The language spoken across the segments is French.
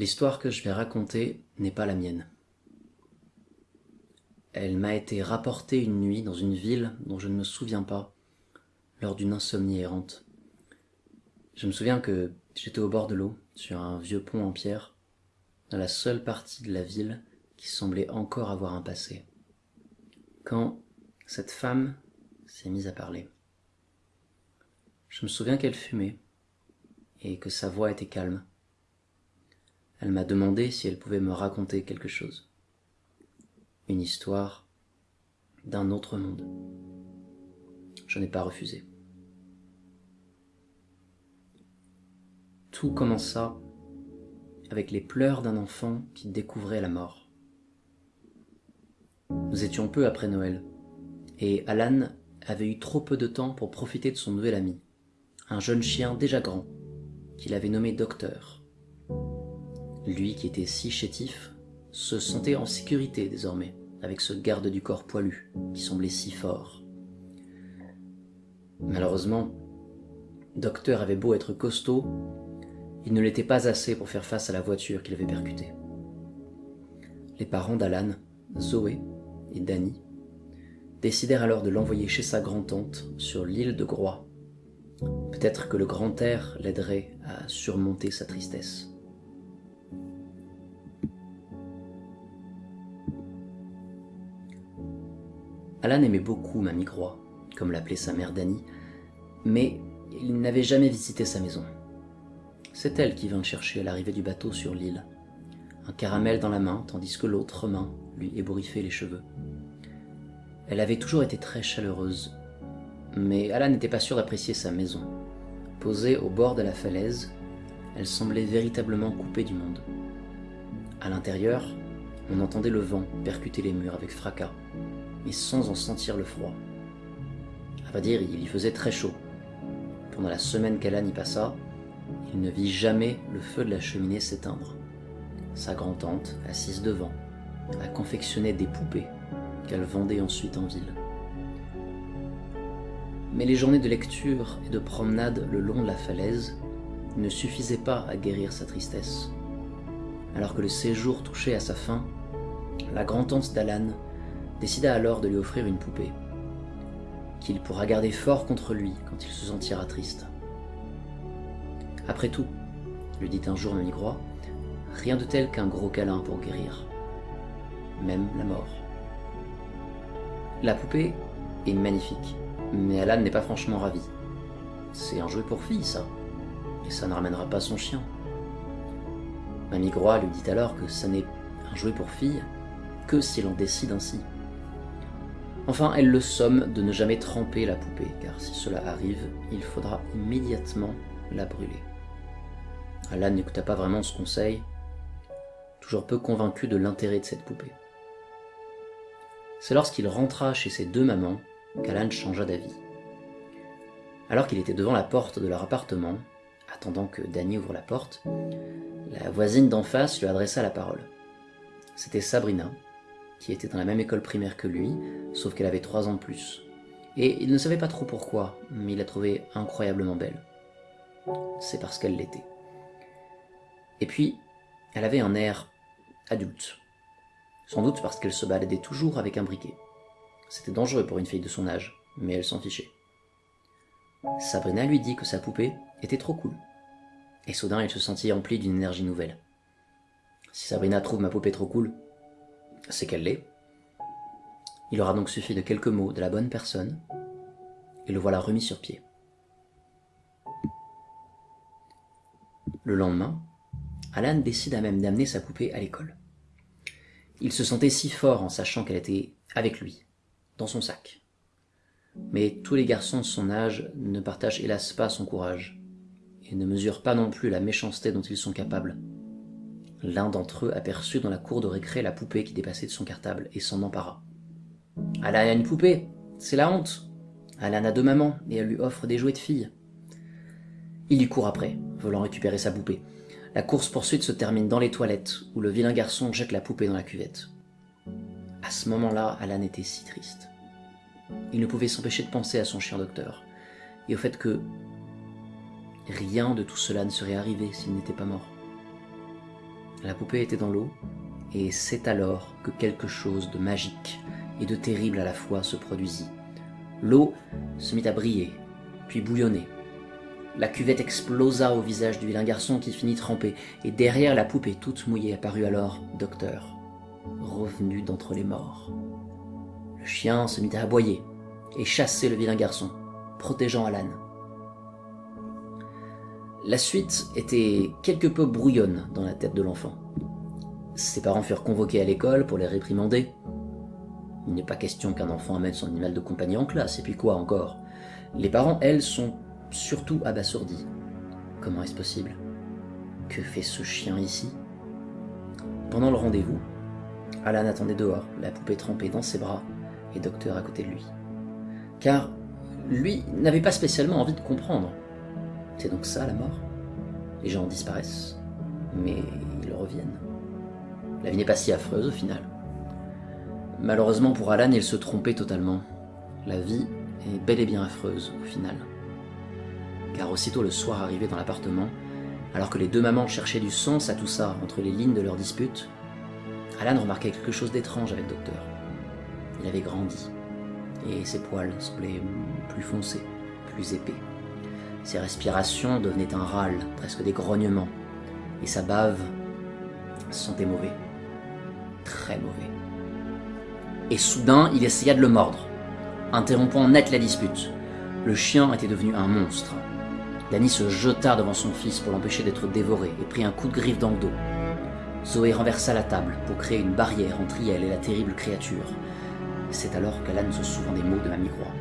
L'histoire que je vais raconter n'est pas la mienne. Elle m'a été rapportée une nuit dans une ville dont je ne me souviens pas, lors d'une insomnie errante. Je me souviens que j'étais au bord de l'eau, sur un vieux pont en pierre, dans la seule partie de la ville qui semblait encore avoir un passé. Quand cette femme s'est mise à parler. Je me souviens qu'elle fumait et que sa voix était calme. Elle m'a demandé si elle pouvait me raconter quelque chose. Une histoire d'un autre monde. Je n'ai pas refusé. Tout commença avec les pleurs d'un enfant qui découvrait la mort. Nous étions peu après Noël, et Alan avait eu trop peu de temps pour profiter de son nouvel ami, un jeune chien déjà grand, qu'il avait nommé Docteur. Lui qui était si chétif se sentait en sécurité désormais avec ce garde du corps poilu qui semblait si fort. Malheureusement, Docteur avait beau être costaud, il ne l'était pas assez pour faire face à la voiture qu'il avait percutée. Les parents d'Alan, Zoé et Danny, décidèrent alors de l'envoyer chez sa grand-tante sur l'île de Groix. Peut-être que le grand air l'aiderait à surmonter sa tristesse. Alan aimait beaucoup Mamie Groix, comme l'appelait sa mère Dany, mais il n'avait jamais visité sa maison. C'est elle qui vint le chercher à l'arrivée du bateau sur l'île, un caramel dans la main, tandis que l'autre main lui ébouriffait les cheveux. Elle avait toujours été très chaleureuse, mais Alan n'était pas sûr d'apprécier sa maison. Posée au bord de la falaise, elle semblait véritablement coupée du monde. À l'intérieur, on entendait le vent percuter les murs avec fracas, mais sans en sentir le froid. À vrai dire, il y faisait très chaud. Pendant la semaine qu'Alan y passa, il ne vit jamais le feu de la cheminée s'éteindre. Sa grand-tante, assise devant, a confectionné des poupées qu'elle vendait ensuite en ville. Mais les journées de lecture et de promenade le long de la falaise ne suffisaient pas à guérir sa tristesse. Alors que le séjour touchait à sa fin, la grand-tante d'Alan décida alors de lui offrir une poupée, qu'il pourra garder fort contre lui quand il se sentira triste. Après tout, lui dit un jour Mamie Groix, rien de tel qu'un gros câlin pour guérir, même la mort. La poupée est magnifique, mais Alan n'est pas franchement ravi. C'est un jouet pour fille, ça, et ça ne ramènera pas son chien. Mamie Groix lui dit alors que ça n'est un jouet pour fille que si l'on décide ainsi. Enfin, elle le somme de ne jamais tremper la poupée, car si cela arrive, il faudra immédiatement la brûler. Alan n'écouta pas vraiment ce conseil, toujours peu convaincu de l'intérêt de cette poupée. C'est lorsqu'il rentra chez ses deux mamans qu'Alan changea d'avis. Alors qu'il était devant la porte de leur appartement, attendant que Danny ouvre la porte, la voisine d'en face lui adressa la parole. C'était Sabrina, qui était dans la même école primaire que lui, sauf qu'elle avait trois ans de plus. Et il ne savait pas trop pourquoi, mais il la trouvait incroyablement belle. C'est parce qu'elle l'était. Et puis, elle avait un air adulte. Sans doute parce qu'elle se baladait toujours avec un briquet. C'était dangereux pour une fille de son âge, mais elle s'en fichait. Sabrina lui dit que sa poupée était trop cool. Et soudain, elle se sentit emplie d'une énergie nouvelle. Si Sabrina trouve ma poupée trop cool, c'est qu'elle l'est. Il aura donc suffi de quelques mots de la bonne personne, et le voilà remis sur pied. Le lendemain, Alan décida même d'amener sa poupée à l'école. Il se sentait si fort en sachant qu'elle était avec lui, dans son sac. Mais tous les garçons de son âge ne partagent hélas pas son courage, et ne mesurent pas non plus la méchanceté dont ils sont capables. L'un d'entre eux aperçut dans la cour de récré la poupée qui dépassait de son cartable et s'en empara. Alan a une poupée, c'est la honte. Alan a deux mamans et elle lui offre des jouets de fille. Il y court après, voulant récupérer sa poupée. La course-poursuite se termine dans les toilettes, où le vilain garçon jette la poupée dans la cuvette. À ce moment-là, Alan était si triste. Il ne pouvait s'empêcher de penser à son chien docteur, et au fait que rien de tout cela ne serait arrivé s'il n'était pas mort. La poupée était dans l'eau, et c'est alors que quelque chose de magique et de terrible à la fois se produisit. L'eau se mit à briller, puis bouillonner. La cuvette explosa au visage du vilain garçon qui finit trempé, et derrière la poupée toute mouillée apparut alors Docteur, revenu d'entre les morts. Le chien se mit à aboyer et chasser le vilain garçon, protégeant Alan. La suite était quelque peu brouillonne dans la tête de l'enfant. Ses parents furent convoqués à l'école pour les réprimander. Il n'est pas question qu'un enfant amène son animal de compagnie en classe, et puis quoi encore? Les parents, elles, sont surtout abasourdis. Comment est-ce possible? Que fait ce chien ici? Pendant le rendez-vous, Alan attendait dehors, la poupée trempée dans ses bras, et Docteur à côté de lui. Car lui n'avait pas spécialement envie de comprendre. C'est donc ça la mort Les gens disparaissent, mais ils reviennent. La vie n'est pas si affreuse au final. Malheureusement pour Alan, il se trompait totalement. La vie est bel et bien affreuse au final. Car aussitôt le soir arrivé dans l'appartement, alors que les deux mamans cherchaient du sens à tout ça entre les lignes de leur dispute, Alan remarquait quelque chose d'étrange avec Docteur. Il avait grandi, et ses poils semblaient plus foncés, plus épais. Ses respirations devenaient un râle, presque des grognements, et sa bave sentait mauvais. Très mauvais. Et soudain, il essaya de le mordre, interrompant net la dispute. Le chien était devenu un monstre. Danny se jeta devant son fils pour l'empêcher d'être dévoré et prit un coup de griffe dans le dos. Zoé renversa la table pour créer une barrière entre elle et la terrible créature. C'est alors qu'Alan se souvint des mots de Mamie Croix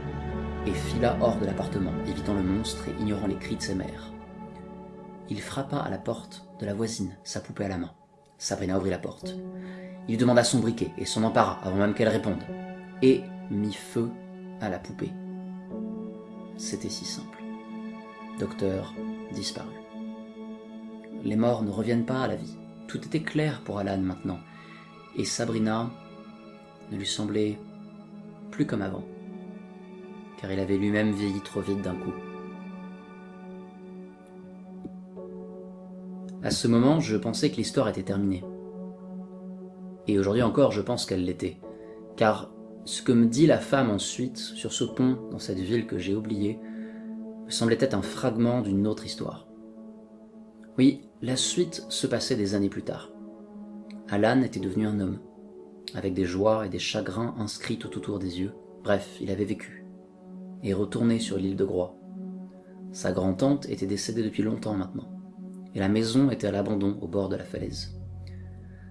et fila hors de l'appartement, évitant le monstre et ignorant les cris de ses mères. Il frappa à la porte de la voisine, sa poupée à la main. Sabrina ouvrit la porte. Il demanda son briquet et s'en empara avant même qu'elle réponde, et mit feu à la poupée. C'était si simple. Docteur disparut. Les morts ne reviennent pas à la vie. Tout était clair pour Alan maintenant, et Sabrina ne lui semblait plus comme avant car il avait lui-même vieilli trop vite d'un coup. À ce moment, je pensais que l'histoire était terminée. Et aujourd'hui encore, je pense qu'elle l'était. Car ce que me dit la femme ensuite, sur ce pont, dans cette ville que j'ai oubliée, me semblait être un fragment d'une autre histoire. Oui, la suite se passait des années plus tard. Alan était devenu un homme, avec des joies et des chagrins inscrits tout autour des yeux. Bref, il avait vécu et retourné sur l'île de Groix. Sa grand-tante était décédée depuis longtemps maintenant, et la maison était à l'abandon au bord de la falaise.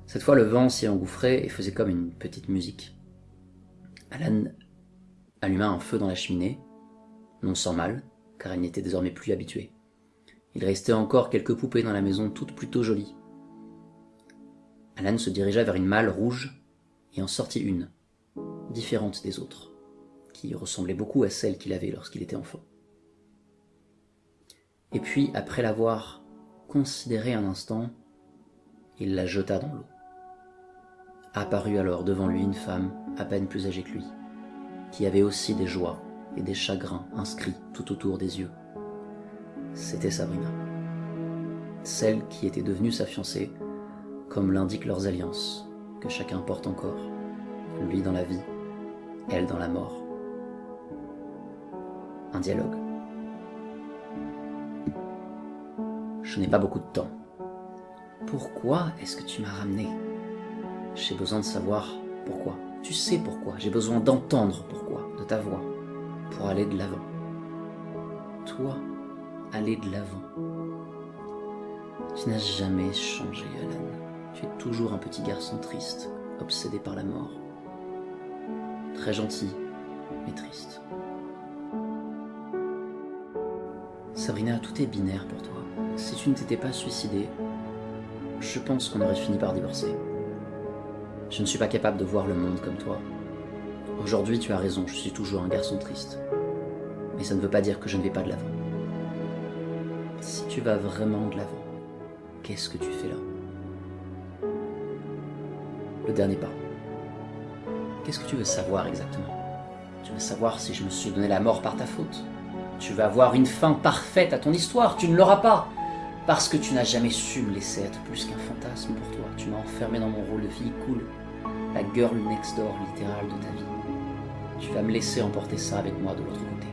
Cette fois, le vent s'y engouffrait et faisait comme une petite musique. Alan alluma un feu dans la cheminée, non sans mal, car il n'était désormais plus habitué. Il restait encore quelques poupées dans la maison, toutes plutôt jolies. Alan se dirigea vers une malle rouge et en sortit une, différente des autres qui ressemblait beaucoup à celle qu'il avait lorsqu'il était enfant. Et puis, après l'avoir considérée un instant, il la jeta dans l'eau. Apparut alors devant lui une femme à peine plus âgée que lui, qui avait aussi des joies et des chagrins inscrits tout autour des yeux. C'était Sabrina, celle qui était devenue sa fiancée, comme l'indiquent leurs alliances, que chacun porte encore, lui dans la vie, elle dans la mort un dialogue. Je n'ai pas beaucoup de temps. Pourquoi est-ce que tu m'as ramené? J'ai besoin de savoir pourquoi. Tu sais pourquoi. J'ai besoin d'entendre pourquoi, de ta voix, pour aller de l'avant. Toi, aller de l'avant. Tu n'as jamais changé, Alan. Tu es toujours un petit garçon triste, obsédé par la mort. Très gentil, mais triste. Sabrina, tout est binaire pour toi. Si tu ne t'étais pas suicidée, je pense qu'on aurait fini par divorcer. Je ne suis pas capable de voir le monde comme toi. Aujourd'hui, tu as raison, je suis toujours un garçon triste. Mais ça ne veut pas dire que je ne vais pas de l'avant. Si tu vas vraiment de l'avant, qu'est-ce que tu fais là? Le dernier pas. Qu'est-ce que tu veux savoir exactement? Tu veux savoir si je me suis donné la mort par ta faute? Tu vas avoir une fin parfaite à ton histoire, tu ne l'auras pas. Parce que tu n'as jamais su me laisser être plus qu'un fantasme pour toi. Tu m'as enfermé dans mon rôle de fille cool, la girl next door littérale de ta vie. Tu vas me laisser emporter ça avec moi de l'autre côté.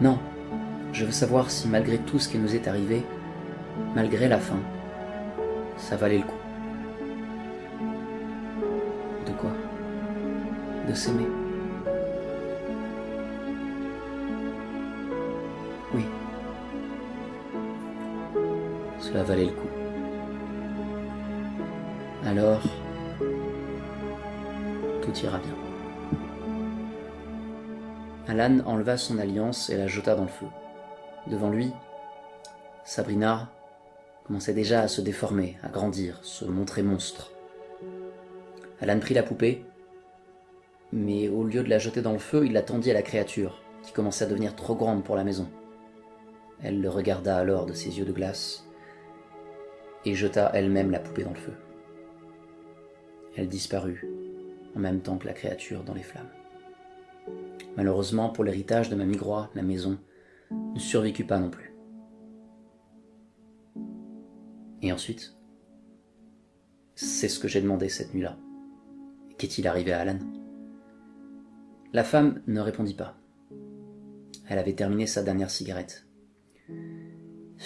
Non, je veux savoir si malgré tout ce qui nous est arrivé, malgré la fin, ça valait le coup. De quoi? De s'aimer. Cela valait le coup. Alors, tout ira bien. Alan enleva son alliance et la jeta dans le feu. Devant lui, Sabrina commençait déjà à se déformer, à grandir, se montrer monstre. Alan prit la poupée, mais au lieu de la jeter dans le feu, il la tendit à la créature, qui commençait à devenir trop grande pour la maison. Elle le regarda alors de ses yeux de glace, et jeta elle-même la poupée dans le feu. Elle disparut, en même temps que la créature dans les flammes. Malheureusement pour l'héritage de Mamie Groix, la maison ne survécut pas non plus. Et ensuite, c'est ce que j'ai demandé cette nuit-là. Qu'est-il arrivé à Alan? La femme ne répondit pas. Elle avait terminé sa dernière cigarette.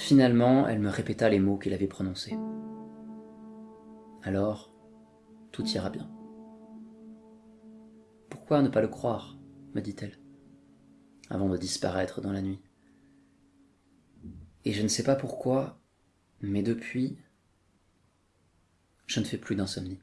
Finalement, elle me répéta les mots qu'il avait prononcés. Alors, tout ira bien. Pourquoi ne pas le croire me dit-elle, avant de disparaître dans la nuit? Et je ne sais pas pourquoi, mais depuis, je ne fais plus d'insomnie.